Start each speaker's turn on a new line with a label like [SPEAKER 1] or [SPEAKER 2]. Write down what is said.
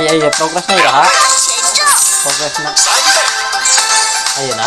[SPEAKER 1] いやいや、プログラスないよはプログラスな。あ、いいな。